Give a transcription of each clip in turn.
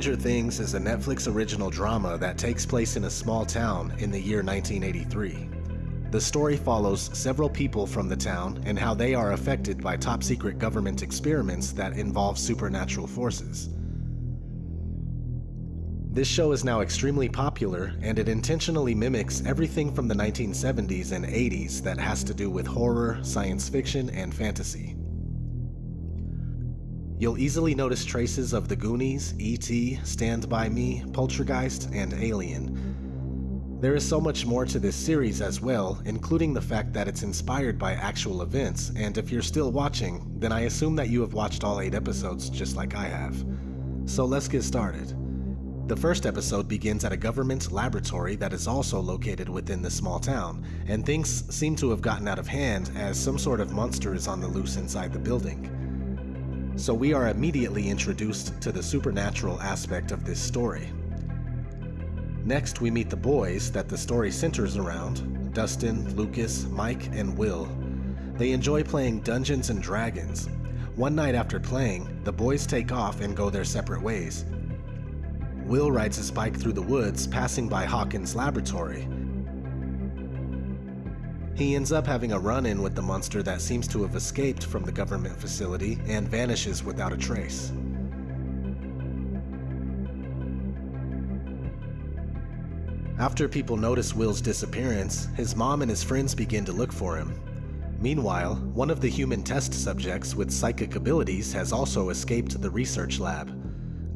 Stranger Things is a Netflix original drama that takes place in a small town in the year 1983. The story follows several people from the town and how they are affected by top secret government experiments that involve supernatural forces. This show is now extremely popular and it intentionally mimics everything from the 1970s and 80s that has to do with horror, science fiction, and fantasy. You'll easily notice traces of The Goonies, E.T., Stand By Me, Poltergeist, and Alien. There is so much more to this series as well, including the fact that it's inspired by actual events, and if you're still watching, then I assume that you have watched all 8 episodes just like I have. So let's get started. The first episode begins at a government laboratory that is also located within the small town, and things seem to have gotten out of hand as some sort of monster is on the loose inside the building. So we are immediately introduced to the supernatural aspect of this story. Next, we meet the boys that the story centers around Dustin, Lucas, Mike, and Will. They enjoy playing Dungeons and Dragons. One night after playing, the boys take off and go their separate ways, Will rides his bike through the woods, passing by Hawkins' laboratory. He ends up having a run-in with the monster that seems to have escaped from the government facility and vanishes without a trace. After people notice Will's disappearance, his mom and his friends begin to look for him. Meanwhile, one of the human test subjects with psychic abilities has also escaped the research lab.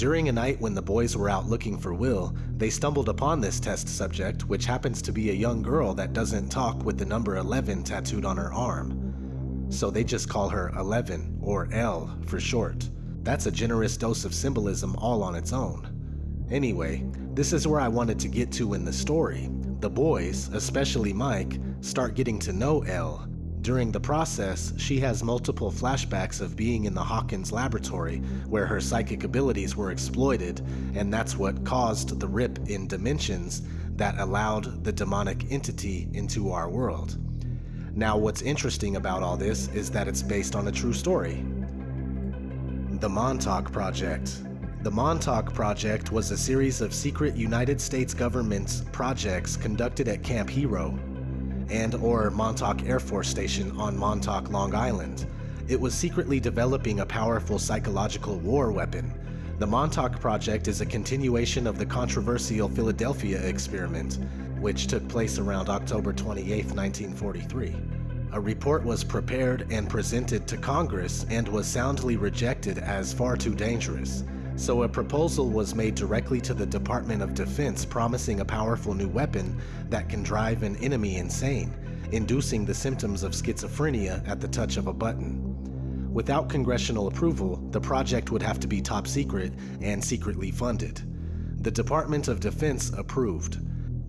During a night when the boys were out looking for Will, they stumbled upon this test subject, which happens to be a young girl that doesn't talk with the number 11 tattooed on her arm. So they just call her 11, or El for short. That's a generous dose of symbolism all on its own. Anyway, this is where I wanted to get to in the story. The boys, especially Mike, start getting to know El during the process, she has multiple flashbacks of being in the Hawkins laboratory where her psychic abilities were exploited, and that's what caused the rip in dimensions that allowed the demonic entity into our world. Now, what's interesting about all this is that it's based on a true story. The Montauk Project. The Montauk Project was a series of secret United States government projects conducted at Camp Hero and or Montauk Air Force Station on Montauk, Long Island. It was secretly developing a powerful psychological war weapon. The Montauk Project is a continuation of the controversial Philadelphia experiment, which took place around October 28, 1943. A report was prepared and presented to Congress and was soundly rejected as far too dangerous so a proposal was made directly to the Department of Defense promising a powerful new weapon that can drive an enemy insane, inducing the symptoms of schizophrenia at the touch of a button. Without congressional approval, the project would have to be top secret and secretly funded. The Department of Defense approved.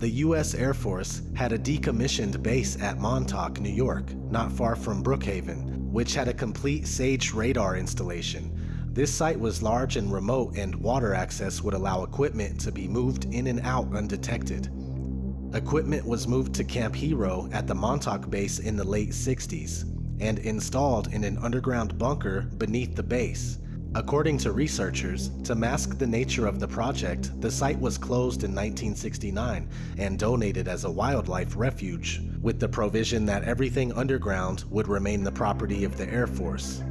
The U.S. Air Force had a decommissioned base at Montauk, New York, not far from Brookhaven, which had a complete SAGE radar installation, this site was large and remote and water access would allow equipment to be moved in and out undetected. Equipment was moved to Camp Hero at the Montauk base in the late 60s and installed in an underground bunker beneath the base. According to researchers, to mask the nature of the project, the site was closed in 1969 and donated as a wildlife refuge, with the provision that everything underground would remain the property of the Air Force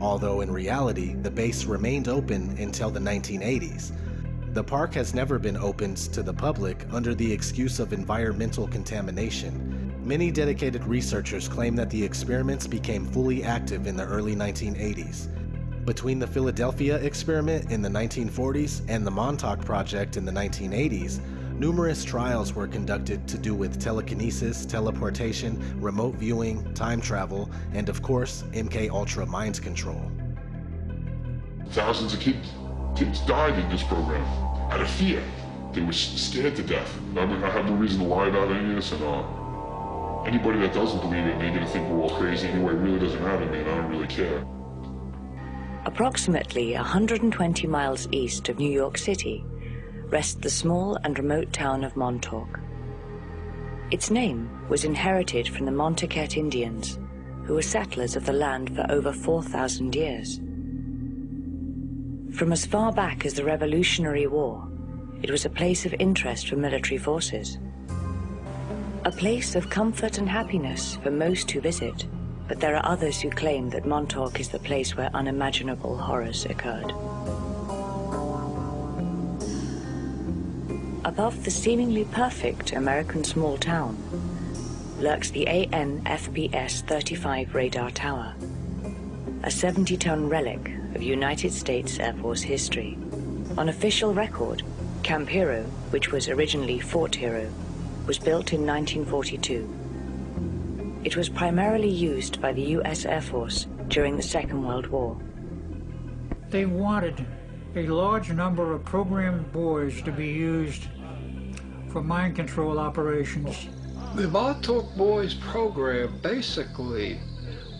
although in reality, the base remained open until the 1980s. The park has never been opened to the public under the excuse of environmental contamination. Many dedicated researchers claim that the experiments became fully active in the early 1980s. Between the Philadelphia experiment in the 1940s and the Montauk Project in the 1980s, Numerous trials were conducted to do with telekinesis, teleportation, remote viewing, time travel, and of course, MK Ultra mind control. Thousands of kids, kids died in this program out of fear. They were scared to death. I mean, I have no reason to lie about any of this, and uh, anybody that doesn't believe it, they're gonna think we're all crazy anyway. It really doesn't matter to me, and I don't really care. Approximately 120 miles east of New York City, rests the small and remote town of Montauk. Its name was inherited from the Montaukett Indians, who were settlers of the land for over 4,000 years. From as far back as the Revolutionary War, it was a place of interest for military forces. A place of comfort and happiness for most who visit, but there are others who claim that Montauk is the place where unimaginable horrors occurred. Above the seemingly perfect American small town lurks the AN-FPS-35 radar tower, a 70-ton relic of United States Air Force history. On official record, Camp Hero, which was originally Fort Hero, was built in 1942. It was primarily used by the U.S. Air Force during the Second World War. They wanted a large number of programmed boys to be used for mind control operations. The Montauk Boys program, basically,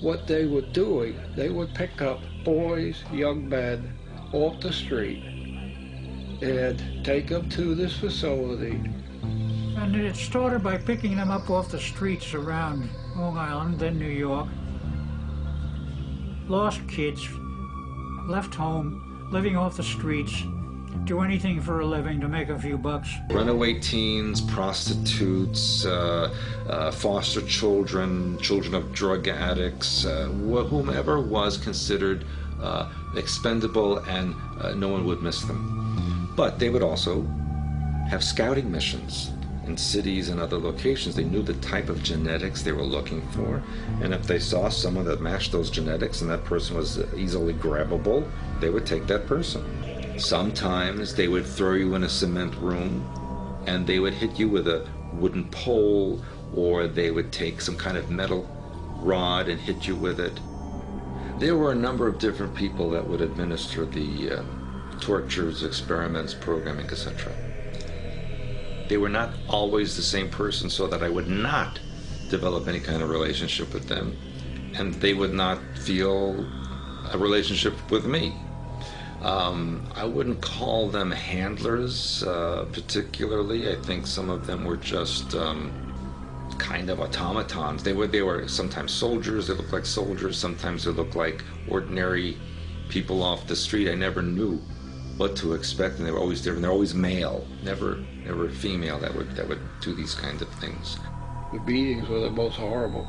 what they were doing, they would pick up boys, young men, off the street and take them to this facility. And it started by picking them up off the streets around Long Island, then New York. Lost kids, left home, living off the streets, do anything for a living to make a few bucks. Runaway teens, prostitutes, uh, uh, foster children, children of drug addicts, uh, whomever was considered uh, expendable and uh, no one would miss them. But they would also have scouting missions in cities and other locations. They knew the type of genetics they were looking for. And if they saw someone that matched those genetics and that person was easily grabbable, they would take that person. Sometimes they would throw you in a cement room and they would hit you with a wooden pole or they would take some kind of metal rod and hit you with it. There were a number of different people that would administer the uh, tortures, experiments, programming, etc. They were not always the same person so that I would not develop any kind of relationship with them and they would not feel a relationship with me. Um, I wouldn't call them handlers uh, particularly. I think some of them were just um, kind of automatons. They were they were sometimes soldiers. They looked like soldiers. Sometimes they looked like ordinary people off the street. I never knew what to expect, and they were always different. They're always male, never never female that would that would do these kinds of things. The beatings were the most horrible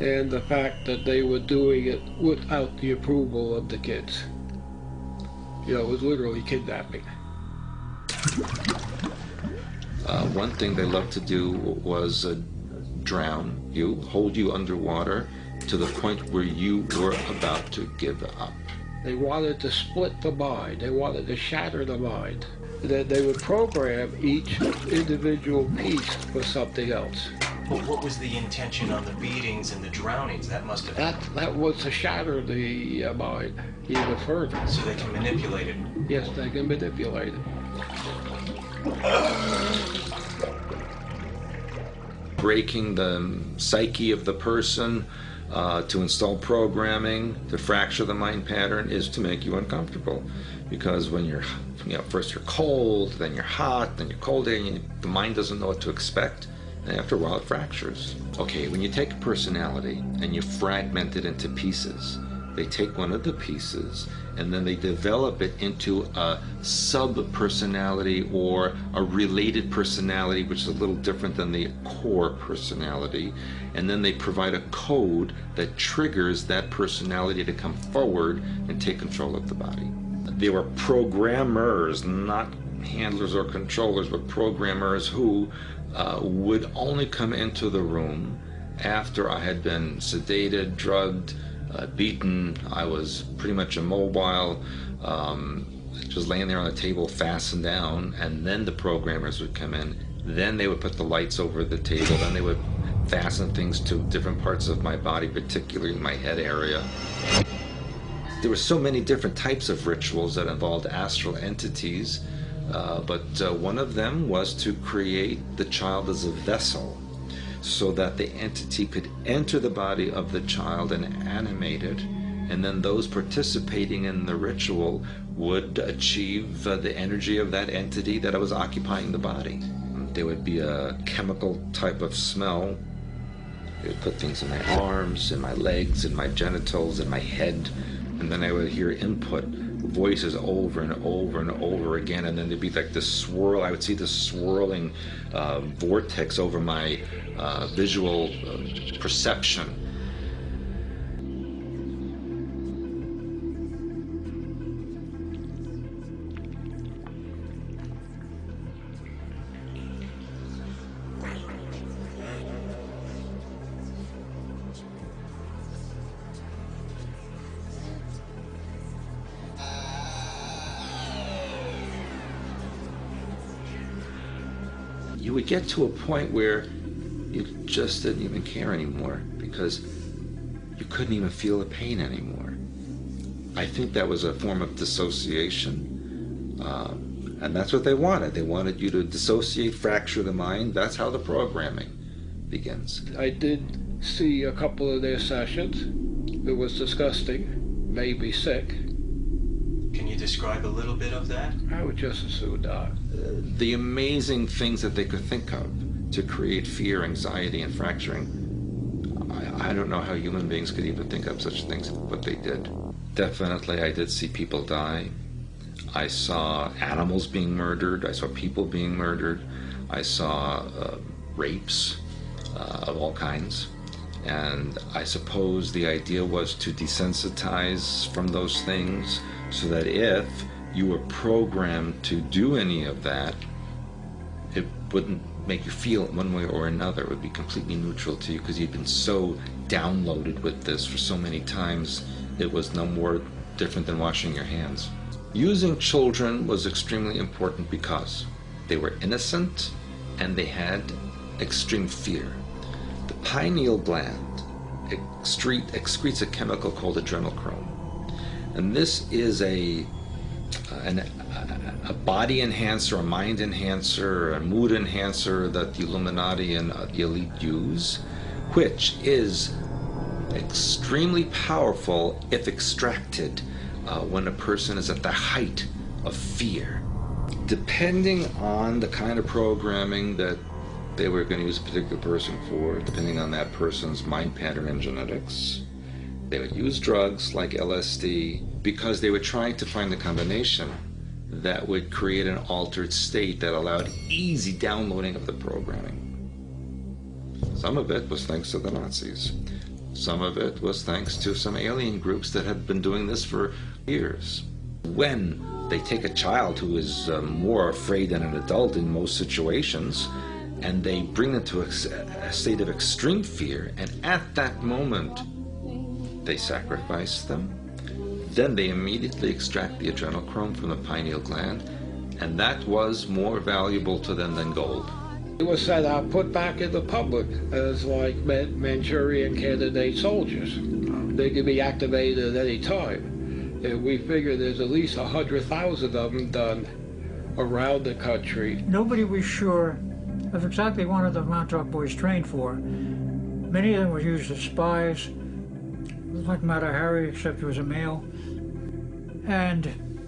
and the fact that they were doing it without the approval of the kids. You know, it was literally kidnapping. Uh, one thing they loved to do was uh, drown you, hold you underwater to the point where you were about to give up. They wanted to split the mind. They wanted to shatter the mind. That they would program each individual piece for something else. But what was the intention on the beatings and the drownings? That must have that that was to shatter the uh, mind even further. So they can manipulate it. Yes, they can manipulate it. Breaking the psyche of the person uh, to install programming to fracture the mind pattern is to make you uncomfortable because when you're you know first you're cold then you're hot then you're cold and you, the mind doesn't know what to expect and after a while it fractures. Okay, when you take a personality and you fragment it into pieces, they take one of the pieces and then they develop it into a sub-personality or a related personality which is a little different than the core personality and then they provide a code that triggers that personality to come forward and take control of the body. They were programmers, not handlers or controllers, but programmers who uh, would only come into the room after I had been sedated, drugged, uh, beaten. I was pretty much immobile, um, just laying there on the table, fastened down, and then the programmers would come in. Then they would put the lights over the table. Then they would fasten things to different parts of my body, particularly my head area. There were so many different types of rituals that involved astral entities uh, but uh, one of them was to create the child as a vessel so that the entity could enter the body of the child and animate it and then those participating in the ritual would achieve uh, the energy of that entity that was occupying the body. There would be a chemical type of smell. They would put things in my arms, in my legs, in my genitals, in my head, and then I would hear input voices over and over and over again, and then there'd be like this swirl. I would see this swirling uh, vortex over my uh, visual uh, perception. You would get to a point where you just didn't even care anymore because you couldn't even feel the pain anymore. I think that was a form of dissociation. Uh, and that's what they wanted. They wanted you to dissociate, fracture the mind. That's how the programming begins. I did see a couple of their sessions. It was disgusting, made me sick. Can you describe a little bit of that? I would just as soon die. The amazing things that they could think of to create fear, anxiety, and fracturing. I, I don't know how human beings could even think of such things, but they did. Definitely, I did see people die. I saw animals being murdered. I saw people being murdered. I saw uh, rapes uh, of all kinds. And I suppose the idea was to desensitize from those things so that if you were programmed to do any of that, it wouldn't make you feel it one way or another. It would be completely neutral to you because you'd been so downloaded with this for so many times, it was no more different than washing your hands. Using children was extremely important because they were innocent and they had extreme fear. The pineal gland excrete, excretes a chemical called adrenochrome. And this is a, uh, an, uh, a body enhancer, a mind enhancer, a mood enhancer that the Illuminati and uh, the elite use, which is extremely powerful if extracted uh, when a person is at the height of fear. Depending on the kind of programming that they were going to use a particular person for, depending on that person's mind pattern and genetics, they would use drugs like LSD because they were trying to find the combination that would create an altered state that allowed easy downloading of the programming. Some of it was thanks to the Nazis. Some of it was thanks to some alien groups that had been doing this for years. When they take a child who is uh, more afraid than an adult in most situations, and they bring them to a, a state of extreme fear, and at that moment, they sacrifice them. Then they immediately extract the adrenochrome from the pineal gland, and that was more valuable to them than gold. It was set out, put back in the public as like Manchurian candidate soldiers. They could be activated at any time. And we figure there's at least a hundred thousand of them done around the country. Nobody was sure of exactly what the Montauk boys trained for. Many of them were used as spies, like Mata Hari, except he was a male. And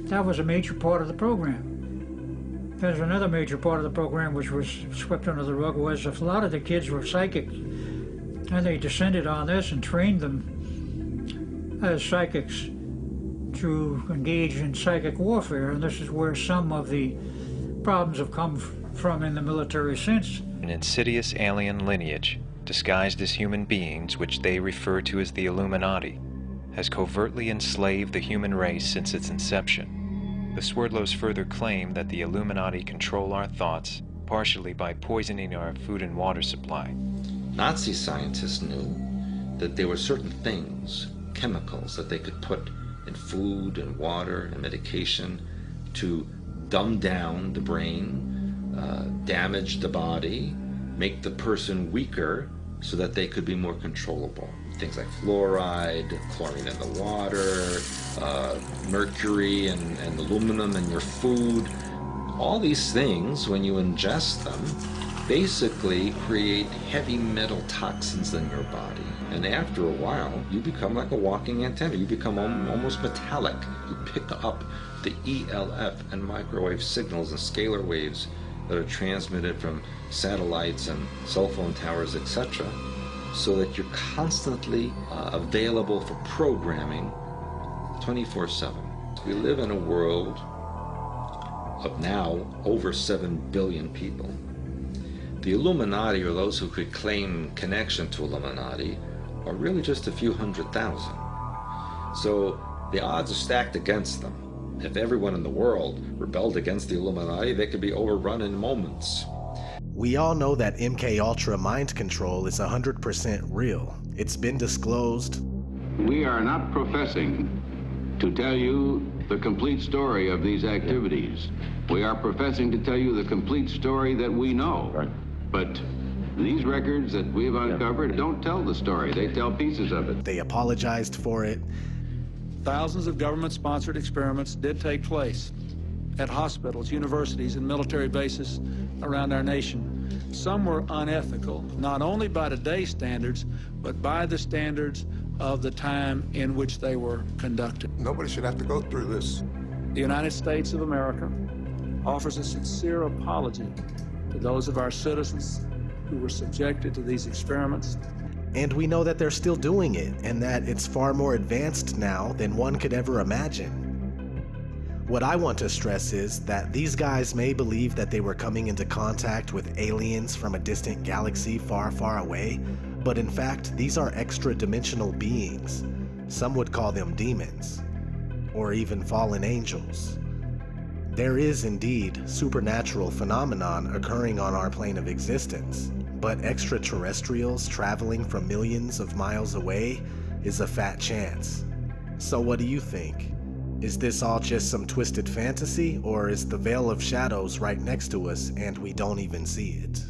that was a major part of the program. There's another major part of the program which was swept under the rug was a lot of the kids were psychic. And they descended on this and trained them as psychics to engage in psychic warfare. And this is where some of the problems have come from in the military since. An insidious alien lineage, disguised as human beings, which they refer to as the Illuminati, has covertly enslaved the human race since its inception. The Swerdlows further claim that the Illuminati control our thoughts, partially by poisoning our food and water supply. Nazi scientists knew that there were certain things, chemicals, that they could put in food and water and medication to dumb down the brain, uh, damage the body, make the person weaker so that they could be more controllable. Things like fluoride, chlorine in the water, uh, mercury and, and aluminum in your food. All these things, when you ingest them, basically create heavy metal toxins in your body. And after a while, you become like a walking antenna. You become almost metallic. You pick up the ELF and microwave signals and scalar waves that are transmitted from satellites and cell phone towers, etc., so that you're constantly uh, available for programming 24 7. We live in a world of now over 7 billion people. The Illuminati, or those who could claim connection to Illuminati, are really just a few hundred thousand. So the odds are stacked against them. If everyone in the world rebelled against the Illuminati, they could be overrun in moments. We all know that MK Ultra mind control is 100% real. It's been disclosed. We are not professing to tell you the complete story of these activities. We are professing to tell you the complete story that we know. Right. But these records that we've uncovered don't tell the story. They tell pieces of it. They apologized for it. Thousands of government-sponsored experiments did take place at hospitals, universities, and military bases around our nation. Some were unethical, not only by today's standards, but by the standards of the time in which they were conducted. Nobody should have to go through this. The United States of America offers a sincere apology to those of our citizens who were subjected to these experiments. And we know that they're still doing it, and that it's far more advanced now than one could ever imagine. What I want to stress is that these guys may believe that they were coming into contact with aliens from a distant galaxy far, far away, but in fact, these are extra dimensional beings. Some would call them demons, or even fallen angels. There is indeed supernatural phenomenon occurring on our plane of existence, but extraterrestrials traveling from millions of miles away is a fat chance. So what do you think? Is this all just some twisted fantasy, or is the Veil of Shadows right next to us and we don't even see it?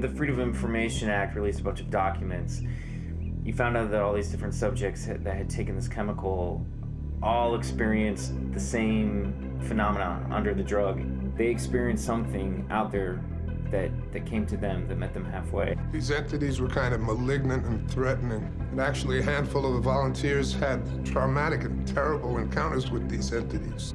The Freedom of Information Act released a bunch of documents, you found out that all these different subjects that had taken this chemical all experienced the same phenomenon under the drug. They experienced something out there that, that came to them that met them halfway. These entities were kind of malignant and threatening. And actually, a handful of the volunteers had traumatic and terrible encounters with these entities.